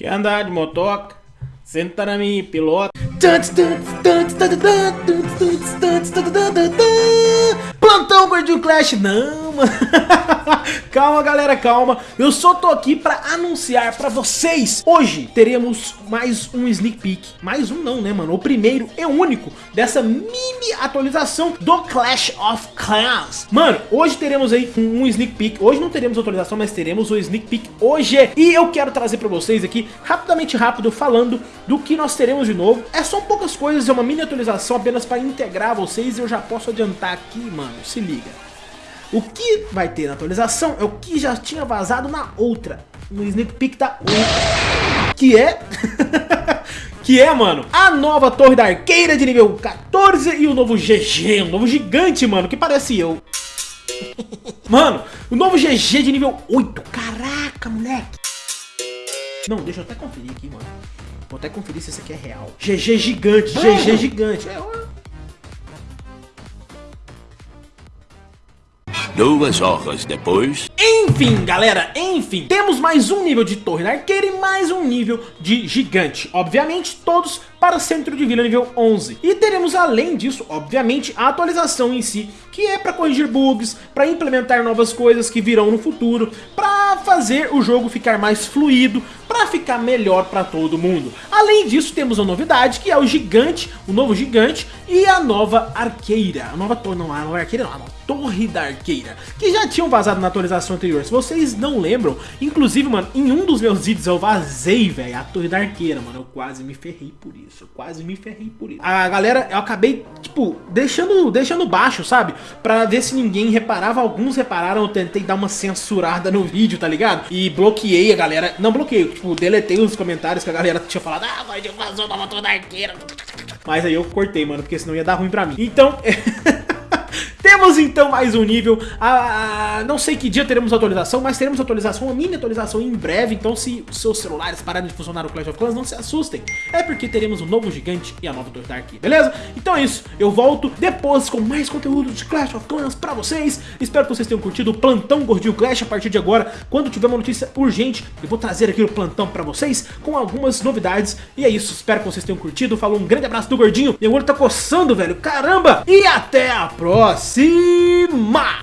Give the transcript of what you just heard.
Quer andar de motoca? Senta na minha pilota. Não, mano. calma, galera, calma. Eu só tô aqui pra anunciar pra vocês. Hoje teremos mais um sneak peek. Mais um não, né, mano? O primeiro e único dessa mini atualização do Clash of Clans. Mano, hoje teremos aí um sneak peek. Hoje não teremos atualização, mas teremos o sneak peek hoje. E eu quero trazer pra vocês aqui, rapidamente rápido, falando do que nós teremos de novo. É só poucas coisas, é uma mini atualização apenas pra integrar vocês. E eu já posso adiantar aqui, mano, se liga. O que vai ter na atualização é o que já tinha vazado na outra, no sneak peek da outra, que é... que é, mano, a nova torre da arqueira de nível 14 e o novo GG, um novo gigante, mano, que parece eu. Mano, o novo GG de nível 8, caraca, moleque. Não, deixa eu até conferir aqui, mano. Vou até conferir se isso aqui é real. GG gigante, GG gigante. É, Duas horas depois... Enfim, galera, enfim, temos mais um nível de torre da arqueira e mais um nível de gigante. Obviamente, todos para centro de vila nível 11. E teremos além disso, obviamente, a atualização em si, que é para corrigir bugs, para implementar novas coisas que virão no futuro, para fazer o jogo ficar mais fluido, para ficar melhor para todo mundo. Além disso, temos uma novidade, que é o gigante, o novo gigante e a nova arqueira. A nova torre, não, a nova arqueira não, a nova torre da arqueira, que já tinham vazado na atualização anterior. Se vocês não lembram, inclusive, mano, em um dos meus vídeos eu vazei, velho, a torre da arqueira, mano, eu quase me ferrei por isso, eu quase me ferrei por isso. A galera, eu acabei, tipo, deixando, deixando baixo, sabe? Pra ver se ninguém reparava, alguns repararam, eu tentei dar uma censurada no vídeo, tá ligado? E bloqueei a galera, não bloqueei, tipo, deletei os comentários que a galera tinha falado, mas da motor da arqueira. Mas aí eu cortei, mano, porque senão ia dar ruim pra mim. Então... Então mais um nível, ah, não sei que dia teremos atualização, mas teremos atualização, uma mini atualização em breve, então se os seus celulares pararem de funcionar no Clash of Clans, não se assustem, é porque teremos um novo gigante e a nova Torre Dark, beleza? Então é isso, eu volto depois com mais conteúdo de Clash of Clans pra vocês, espero que vocês tenham curtido o Plantão Gordinho Clash a partir de agora, quando tiver uma notícia urgente, eu vou trazer aqui o Plantão pra vocês com algumas novidades, e é isso, espero que vocês tenham curtido, falou um grande abraço do Gordinho, meu olho tá coçando, velho, caramba, e até a próxima! Lima!